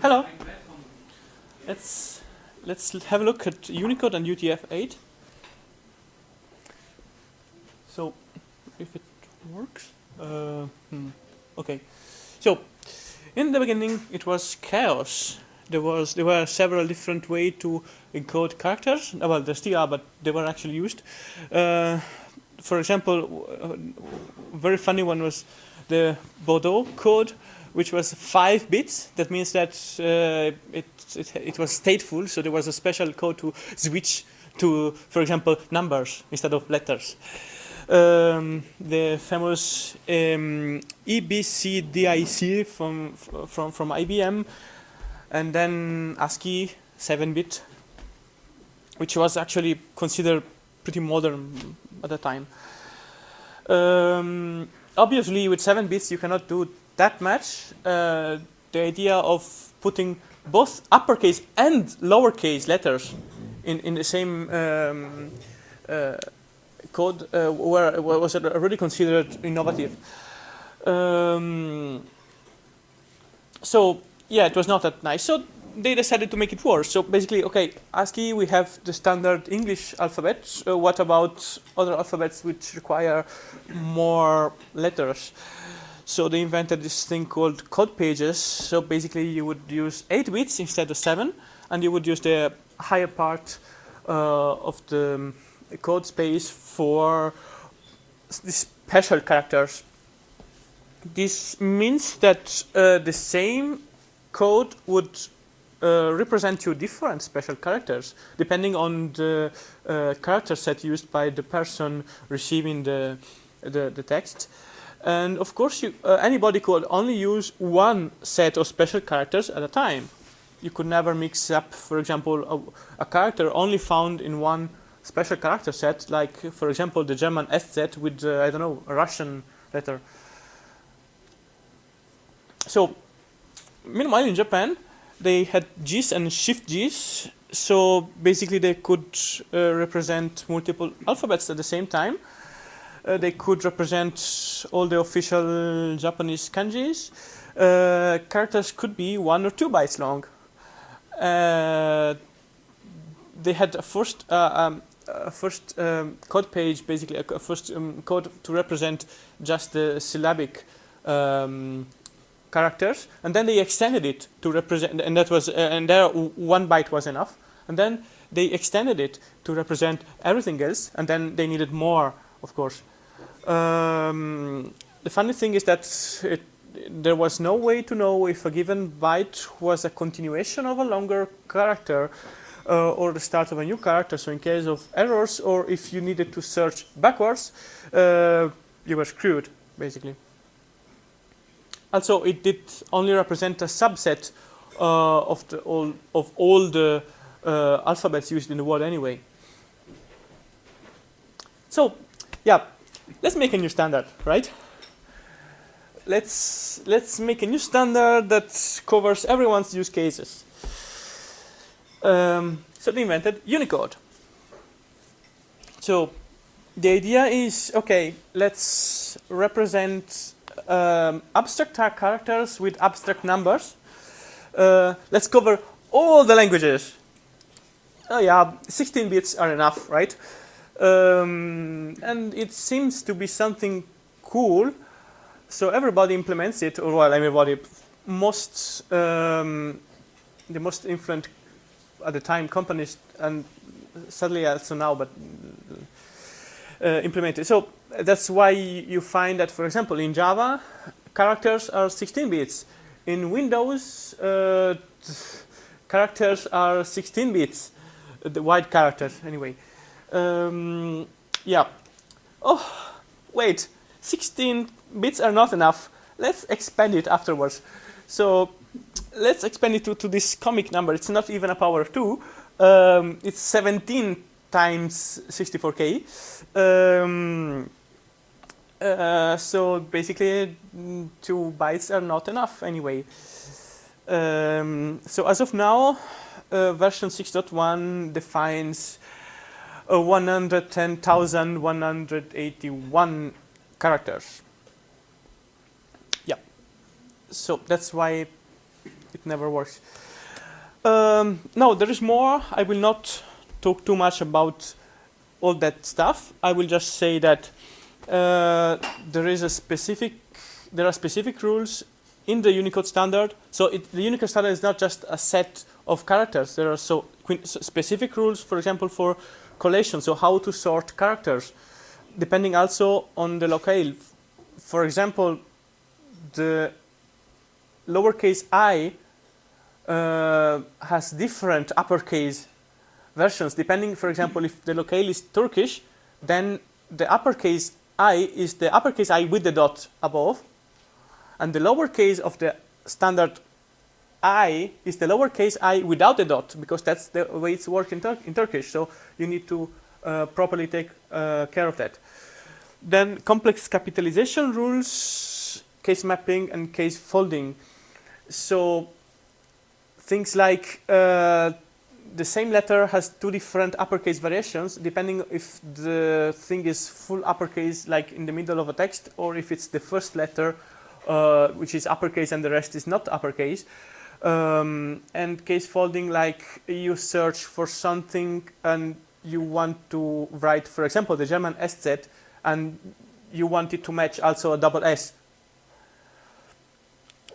Hello. Let's let's have a look at Unicode and UTF-8. So, if it works, uh, hmm. okay. So, in the beginning, it was chaos. There was there were several different ways to encode characters. Uh, well, there still are, but they were actually used. Uh, for example, a very funny one was the Baudot code, which was five bits. That means that uh, it, it, it was stateful, so there was a special code to switch to, for example, numbers instead of letters. Um, the famous um, EBCDIC from, from, from IBM, and then ASCII 7-bit, which was actually considered pretty modern at the time. Um, obviously, with 7 bits, you cannot do that much. Uh, the idea of putting both uppercase and lowercase letters in, in the same um, uh, code uh, was already considered innovative. Um, so yeah, it was not that nice. So they decided to make it worse. So basically, okay, ASCII, we have the standard English alphabet. Uh, what about other alphabets which require more letters? So they invented this thing called code pages. So basically, you would use eight bits instead of seven, and you would use the higher part uh, of the code space for the special characters. This means that uh, the same code would uh, represent two different special characters depending on the uh, character set used by the person receiving the, the, the text. And of course, you, uh, anybody could only use one set of special characters at a time. You could never mix up, for example, a, a character only found in one special character set, like, for example, the German Eszett with, uh, I don't know, a Russian letter. So, meanwhile, in Japan, they had JIS and Shift JIS, So basically they could uh, represent multiple alphabets at the same time. Uh, they could represent all the official Japanese kanjis. Uh, characters could be one or two bytes long. Uh, they had a first, um, a first um, code page, basically a, first um, code to represent just the syllabic um, characters, and then they extended it to represent, and that was, uh, and there one byte was enough, and then they extended it to represent everything else, and then they needed more, of course. Um, the funny thing is that it, there was no way to know if a given byte was a continuation of a longer character uh, or the start of a new character. So in case of errors, or if you needed to search backwards, uh, you were screwed, basically. Also, it did only represent a subset uh, of, the, all, of all the uh, alphabets used in the world anyway. So, yeah, let's make a new standard, right? Let's, let's make a new standard that covers everyone's use cases. Um, so they invented Unicode. So the idea is, okay, let's represent um, abstract characters with abstract numbers. Uh, let's cover all the languages. Oh yeah, 16 bits are enough, right? Um, and it seems to be something cool. So everybody implements it, or well, everybody, most, um, the most influent at the time companies, and sadly also now, but uh, implemented. So that's why you find that, for example, in Java, characters are 16 bits. In Windows, uh, characters are 16 bits, the wide characters anyway. Um, yeah. Oh, wait, 16 bits are not enough. Let's expand it afterwards. So let's expand it to, to this comic number. It's not even a power of 2. Um, it's 17 times 64k. Um, uh, so basically, two bytes are not enough anyway. Um, so as of now, uh, version 6.1 defines uh, 110,181 characters. Yeah. So that's why it never works. Um, no, there is more. I will not talk too much about all that stuff. I will just say that uh, there is a specific, there are specific rules in the Unicode standard. So it, the Unicode standard is not just a set of characters. There are so specific rules, for example, for collation. So how to sort characters, depending also on the locale. For example, the lowercase i uh, has different uppercase versions depending for example if the locale is Turkish then the uppercase i is the uppercase i with the dot above and the lowercase of the standard i is the lowercase i without the dot because that's the way it's worked in, Tur in Turkish so you need to uh, properly take uh, care of that then complex capitalization rules case mapping and case folding so things like uh, the same letter has two different uppercase variations depending if the thing is full uppercase like in the middle of a text or if it's the first letter uh, which is uppercase and the rest is not uppercase. Um, and case folding like you search for something and you want to write for example the German SZ and you want it to match also a double S.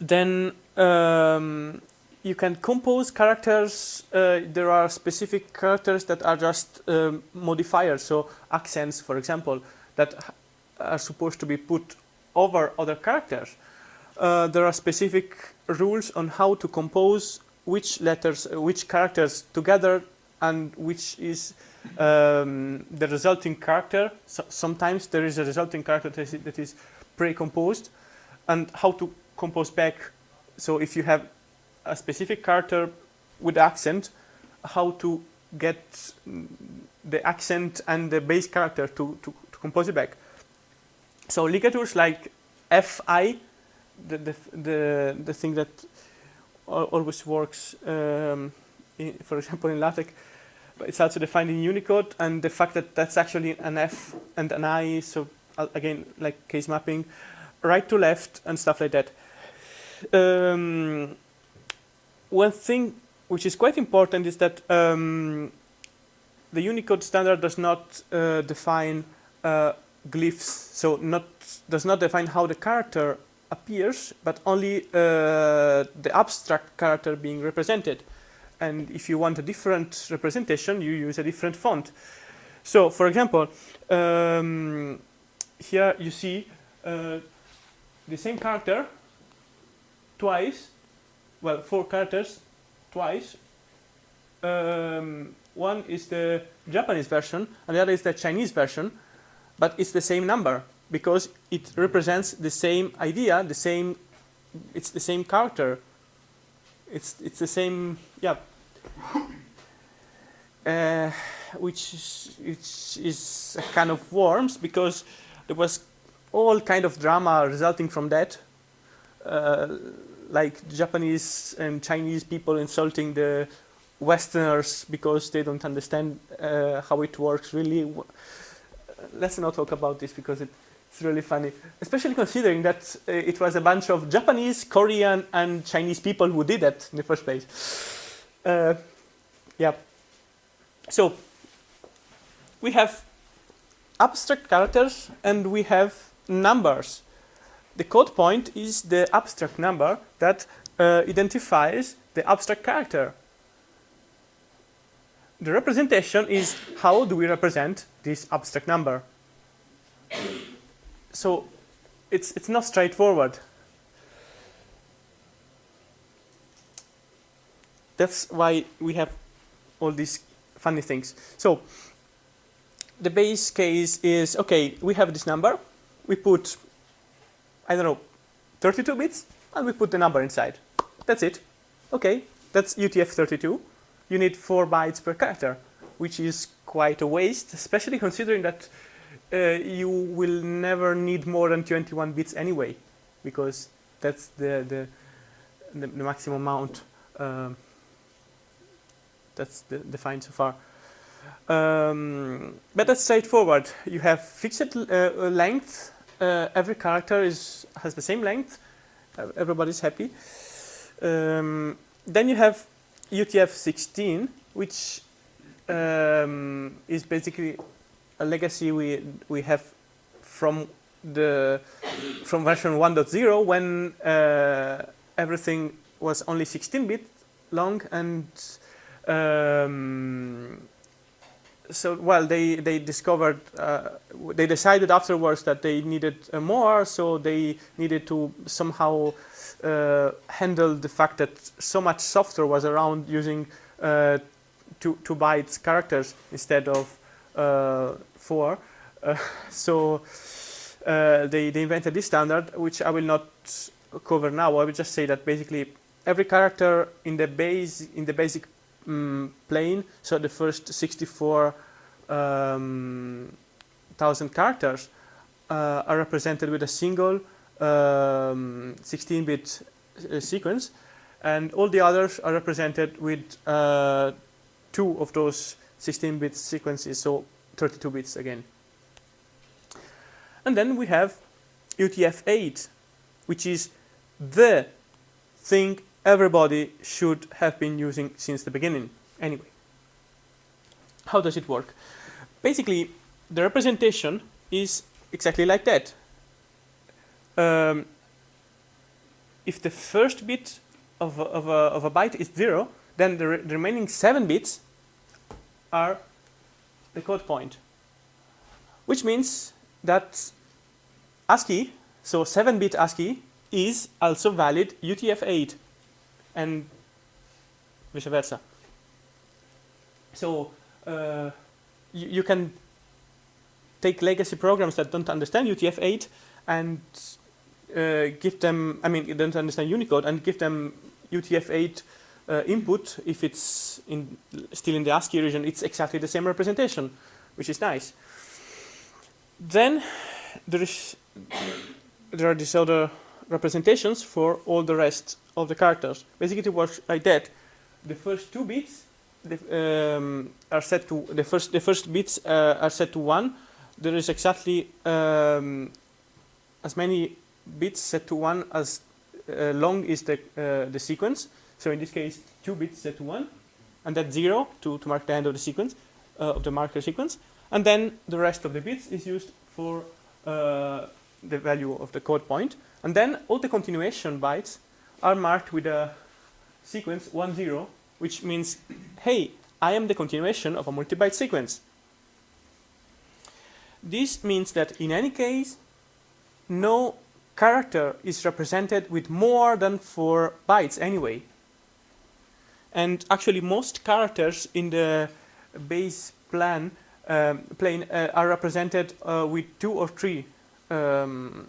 Then um, you can compose characters. Uh, there are specific characters that are just um, modifiers. So accents, for example, that are supposed to be put over other characters. Uh, there are specific rules on how to compose which letters, uh, which characters together and which is um, the resulting character. So sometimes there is a resulting character that is, pre-composed and how to compose back so if you have a specific character with accent, how to get the accent and the base character to, to, to compose it back. So ligatures like fi, the, the, the, the thing that always works, um, in, for example, in LaTeX, it's also defined in Unicode, and the fact that that's actually an F and an I, so uh, again, like case mapping, right to left and stuff like that. Um, one thing which is quite important is that um, the Unicode standard does not uh, define uh, glyphs, so not does not define how the character appears, but only uh, the abstract character being represented. And if you want a different representation, you use a different font. So, for example, um, here you see uh, the same character twice, well, four characters twice. Um, one is the Japanese version, and the other is the Chinese version, but it's the same number because it represents the same idea, the same, it's the same character. It's it's the same, yeah. Uh, which is, is a kind of worms because there was all kind of drama resulting from that. Uh, like Japanese and Chinese people insulting the Westerners because they don't understand uh, how it works really. Let's not talk about this because it, it's really funny, especially considering that uh, it was a bunch of Japanese, Korean, and Chinese people who did that in the first place. Uh, yeah. So we have abstract characters and we have numbers the code point is the abstract number that uh, identifies the abstract character. The representation is how do we represent this abstract number. So it's, it's not straightforward. That's why we have all these funny things. So the base case is, okay, we have this number. We put I don't know, 32 bits, and we put the number inside. That's it. Okay, that's UTF-32. You need 4 bytes per character, which is quite a waste, especially considering that you will never need more than 21 bits anyway, because that's the, the, the, the maximum amount um, that's the, defined so far. Um, but that's straightforward. You have fixed uh, length uh, every character is has the same length. Uh, everybody's happy. Um, then you have UTF-16, which um, is basically a legacy we we have from the from version 1.0 when uh, everything was only 16 bit long and um, so well they they discovered uh, they decided afterwards that they needed uh, more so they needed to somehow uh, handle the fact that so much software was around using uh, two, two bytes characters instead of uh, four uh, so they, they invented this standard which I will not cover now. I will just say that basically every character in the base in the basic um, plane, so the first 64 um, thousand characters uh, are represented with a single 16-bit um, uh, sequence, and all the others are represented with uh, two of those 16-bit sequences, so 32 bits again. And then we have UTF-8, which is the thing everybody should have been using since the beginning. Anyway, how does it work? Basically, the representation is exactly like that. Um, if the first bit of a, of, a, of a byte is 0, then the, re the remaining 7 bits are the code point. Which means that ASCII, so 7-bit ASCII, is also valid UTF-8 and vice versa. So uh, you, you, can take legacy programs that don't understand UTF-8 and uh, give them, I mean, don't understand Unicode and give them UTF-8 uh, input. If it's in, still in the ASCII region, it's exactly the same representation, which is nice. Then there is there are these other representations for all the rest of the characters. Basically, it works like that. The first two bits the, um, are set to the first the first bits uh, are set to one. There is exactly um, as many bits set to one as uh, long is the uh, the sequence. So in this case, two bits set to one, and that's zero to to mark the end of the sequence uh, of the marker sequence. And then the rest of the bits is used for uh, the value of the code point. And then all the continuation bytes are marked with a sequence 1, 0, which means, hey, I am the continuation of a multi-byte sequence. This means that in any case, no character is represented with more than 4 bytes anyway. And actually most characters in the base plan um, plane uh, are represented uh, with 2 or 3 um,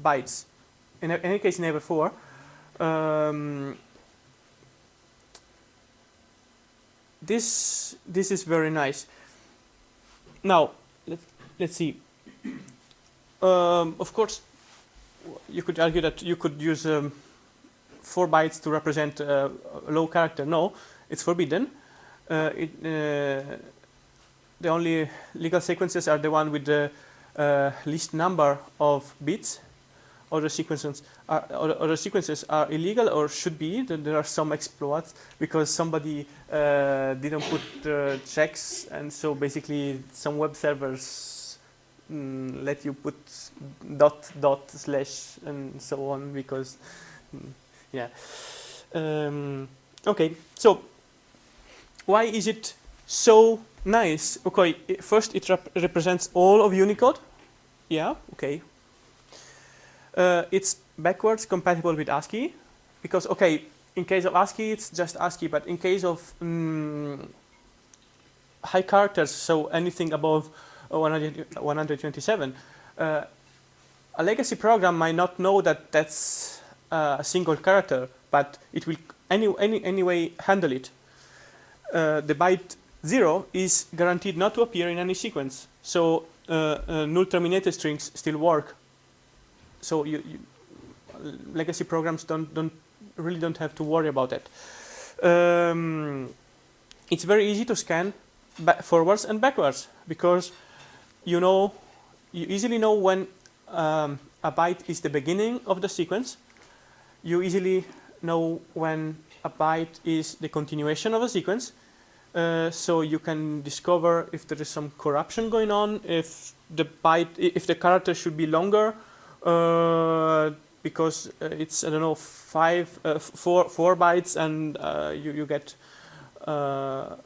bytes. In any case, never 4. Um, this this is very nice. Now let's let's see. Um, of course, you could argue that you could use um, four bytes to represent uh, a low character. No, it's forbidden. Uh, it, uh, the only legal sequences are the one with the least number of bits. Other sequences are other sequences are illegal or should be. There are some exploits because somebody uh, didn't put uh, checks, and so basically some web servers mm, let you put dot dot slash and so on because mm, yeah. Um, okay, so why is it so nice? Okay, first it rep represents all of Unicode yeah, okay. Uh, it's backwards compatible with ASCII because, okay, in case of ASCII, it's just ASCII, but in case of um, high characters, so anything above 100, 127, uh, a legacy program might not know that that's uh, a single character, but it will any, any, anyway handle it. Uh, the byte 0 is guaranteed not to appear in any sequence. So uh, uh, null terminated strings still work. So you, you, legacy programs don't don't really don't have to worry about that. Um, it's very easy to scan forwards and backwards because you know you easily know when um, a byte is the beginning of the sequence. You easily know when a byte is the continuation of a sequence. Uh, so you can discover if there is some corruption going on, if the byte, if the character should be longer, uh, because uh, it's I don't know five, uh, four, four bytes, and uh, you you get uh,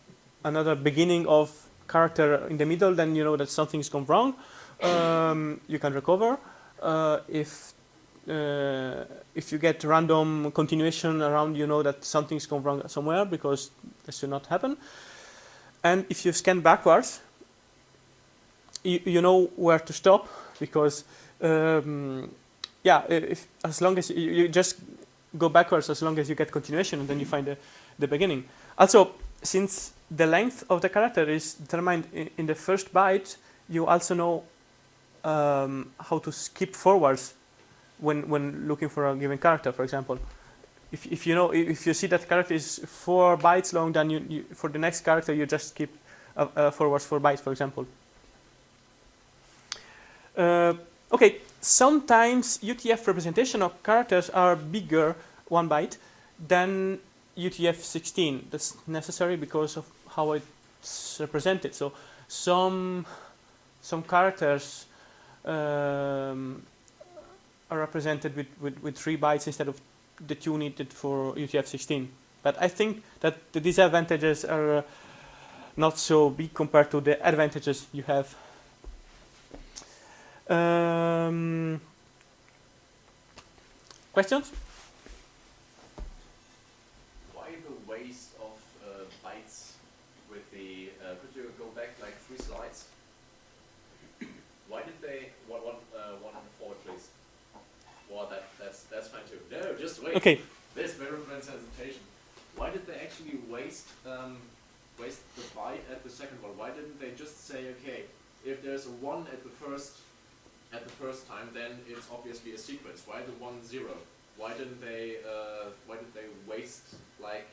another beginning of character in the middle, then you know that something's gone wrong. Um, you can recover. if if you get random continuation around, you know that something's gone wrong somewhere because this should not happen. And if you scan backwards, you, you know where to stop because, um, yeah, if, as long as you, you, just go backwards as long as you get continuation and then you find the, the beginning. Also, since the length of the character is determined in, in the first byte, you also know um, how to skip forwards when, when looking for a given character, for example. If, if you know if you see that character is four bytes long, then you, you for the next character you just keep uh, uh, forwards four bytes, for example. Uh, okay, sometimes UTF representation of characters are bigger one byte than UTF-16. That's necessary because of how it's represented. So some some characters um, are represented with, with, with three bytes instead of the two needed for UTF-16. But I think that the disadvantages are uh, not so big compared to the advantages you have. Um, questions? Why the waste of uh, bytes with the, uh, could you go back like three slides? Why did they, one, one, uh, one forward please. Well, that, that's, that's fine too. No, just wait. Okay. This very presentation. Why did they actually waste um, waste the byte at the second one? Why didn't they just say, okay, if there's a one at the first at the first time, then it's obviously a sequence. Why the one zero? Why didn't they uh, why did they waste like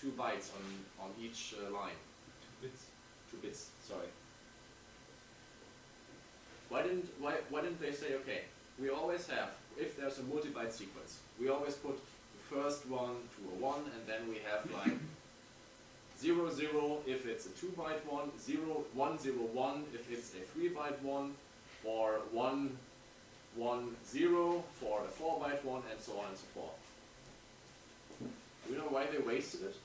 two bytes on on each uh, line? Two bits. Two bits. Sorry. Why didn't why why didn't they say okay? We always have if there's a multi-byte sequence, we always put the first one to a one, and then we have like zero zero if it's a two byte one, zero one zero one if it's a three byte one, or one one zero for a four byte one, and so on and so forth. Do you know why they wasted it?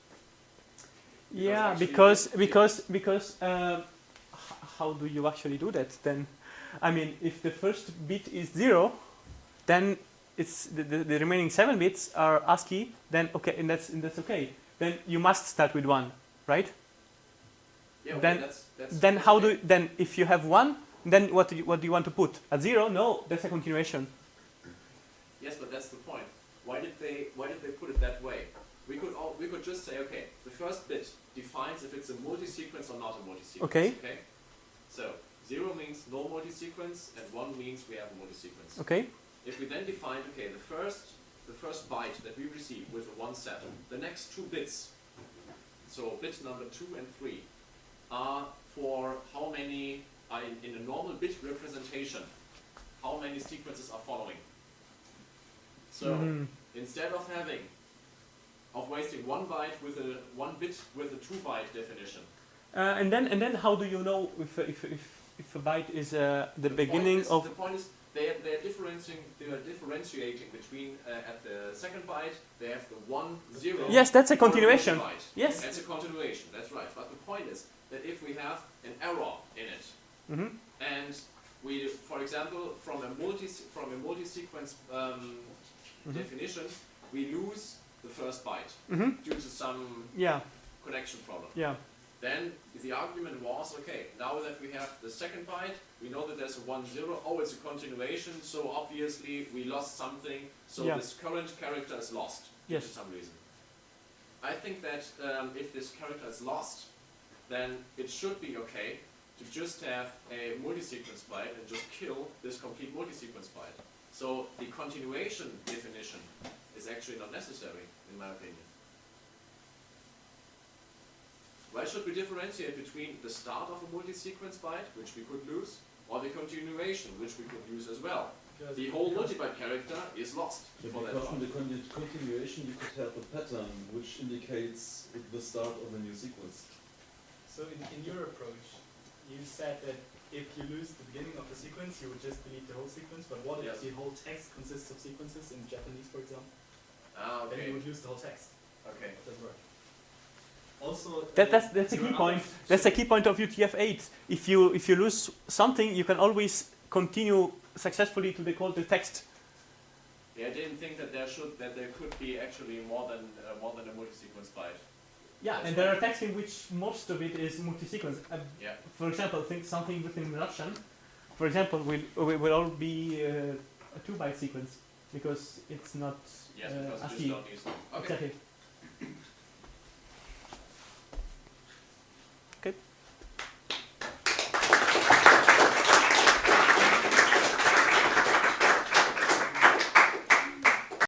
Yeah, actually because because because uh, h- how do you actually do that then? I mean, if the first bit is zero, then it's the, the, the remaining seven bits are ASCII. Then okay, and that's and that's okay. Then you must start with one, right? Yeah, okay, Then- that's, that's Then how do okay. then if you have one, then what do you, what do you want to put? A zero? No, that's a continuation. Yes, but that's the point. Why did they why did they put it that way? We could all, we could just say okay, the first bit defines if it's a multi-sequence or not a multi-sequence. Okay. Okay. So zero means no multi-sequence, and one means we have a multi-sequence. Okay. If we then define okay, the first the first byte that we receive with a one set, the next two bits, so bit number two and three, are for how many are in, in a normal bit representation, how many sequences are following. So Mhm. instead of having of wasting one byte with a one bit with a two byte definition. Uh, and then and then how do you know if if if, if a byte is uh, the, point beginning is- of the point is they are, they are differentiating they are differentiating between uh, at the second byte they have the one zero. Yes, that's a continuation. Yes. That's a continuation. That's right. But the point is that if we have an error in it, Mhm. and we, for example, from a multi from a multi-sequence um, Mhm. definition, we lose the first byte Mhm. due to some Yeah, connection problem. yeah. Then the argument was, okay, now that we have the second byte, we know that there's a one zero. Oh, it's a continuation, so obviously we lost something. So Yeah. this current character is lost Yes. for some reason. I think that um, if this character is lost, then it should be okay to just have a multi-sequence byte and just kill this complete multi-sequence byte. So the continuation definition is actually not necessary, in my opinion. Why should we differentiate between the start of a multi-sequence byte, which we could lose, or the continuation, which we could use as well? Because the whole multibyte character is lost Yeah, for because in part. the con- continuation you could have a pattern which indicates the start of a new sequence. So in, in your approach, you said that if you lose the beginning of the sequence, you would just delete the whole sequence. But what Yes. if the whole text consists of sequences in Japanese, for example? Ah, Then you would lose the whole text. Okay. It doesn't work. Also, That, uh, that's that's the your key point. That's the key point of UTF-8. If you if you lose something, you can always continue successfully to decode the text. Yeah, I didn't think that there should that there could be actually more than uh, more than a multi-sequence byte. Yeah, That's and there are texts in which most of it is multi-sequence. Uh, Yeah. for example, think something written in Russian, for example, will will, will all be uh, a two-byte sequence because it's not Yes, uh, because you ASCII. just don't use them. Okay. Exactly.